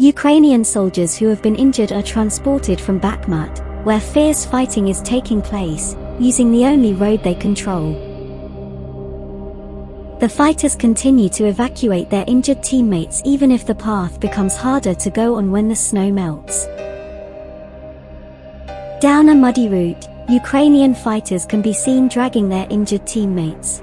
Ukrainian soldiers who have been injured are transported from Bakhmut, where fierce fighting is taking place, using the only road they control. The fighters continue to evacuate their injured teammates even if the path becomes harder to go on when the snow melts. Down a muddy route, Ukrainian fighters can be seen dragging their injured teammates.